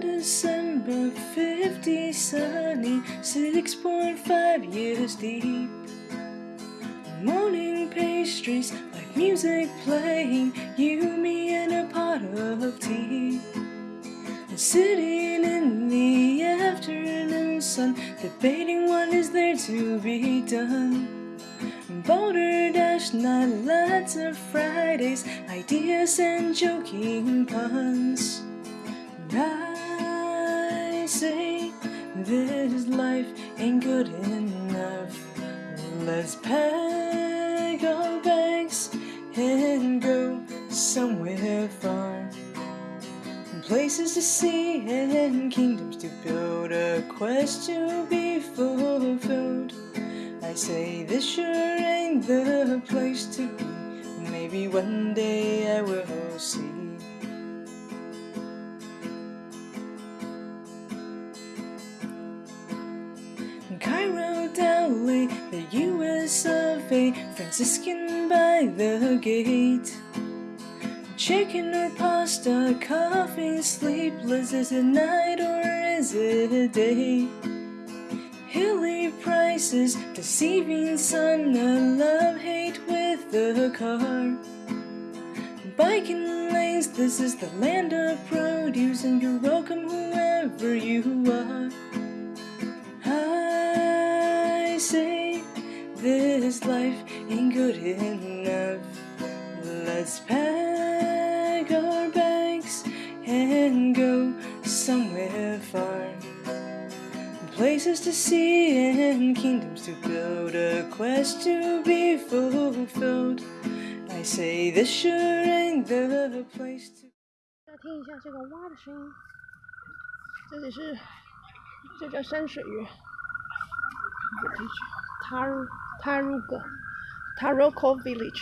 December 50 sunny, 6.5 years deep. Morning pastries, like music playing, you, me, and a pot of tea. Sitting in the afternoon sun, debating what is there to be done. Balderdash night, lots of Fridays, ideas and joking puns. Ain't good enough. Let's pack our bags and go somewhere far. Places to see and kingdoms to build, a quest to be fulfilled. I say this sure ain't the place to be. Maybe one day I will see. A, Franciscan by the gate. Chicken or pasta, coffee, sleepless, is it night or is it day? Hilly prices, deceiving sun, a love-hate with the car. Biking lanes, this is the land of produce, and you're welcome whoever you and go somewhere far. Places to see and kingdoms to build, a quest to be fulfilled. I say this sure ain't the place to. 要听一下这个蛙的声音，这里是这叫山水月。Taru Taruga Taroko Village，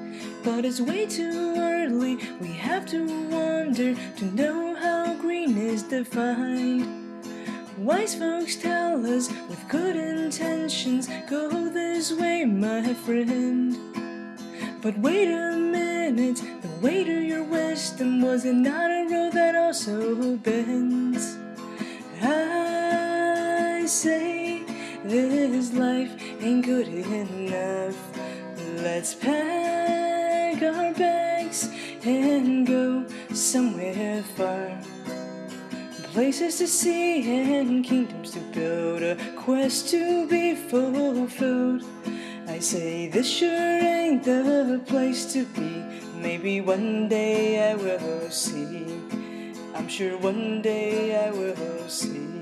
But it's way too early, we have to wonder to know how green is defined. Wise folks tell us with good intentions, go this way, my friend. But wait a minute, the way to your wisdom was it not a road that also bends? I say this life ain't good enough. Let's our bags and go somewhere far. Places to see and kingdoms to build, a quest to be fulfilled. I say this sure ain't the place to be. Maybe one day I will see. I'm sure one day I will see.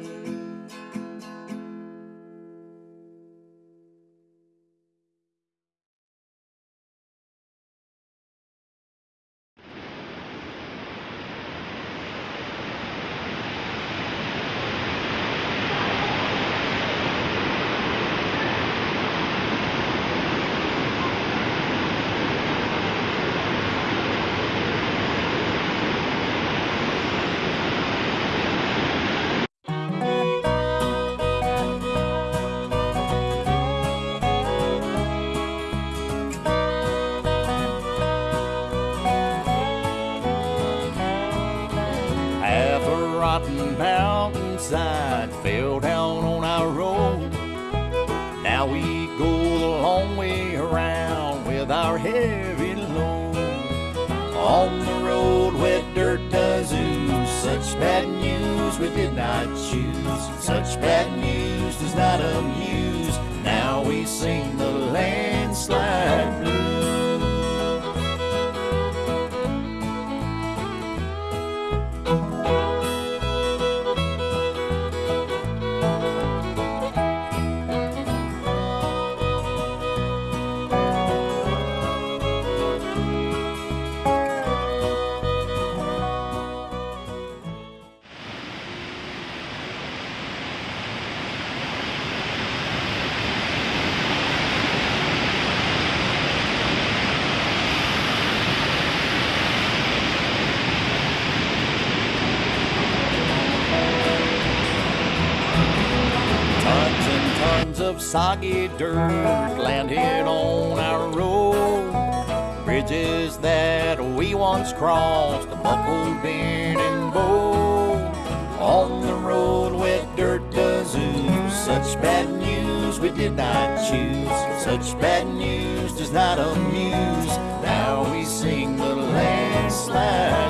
Fell down on our road. Now we go the long way around with our heavy load. On the road, wet dirt does ooze. Such bad news we did not choose. Such bad news does not amuse. Now we sing the landslide blues. of soggy dirt landed on our road. Bridges that we once crossed, buckled, bent, and bowed. On the road with dirt does ooze, such bad news we did not choose. Such bad news does not amuse, now we sing the landslide.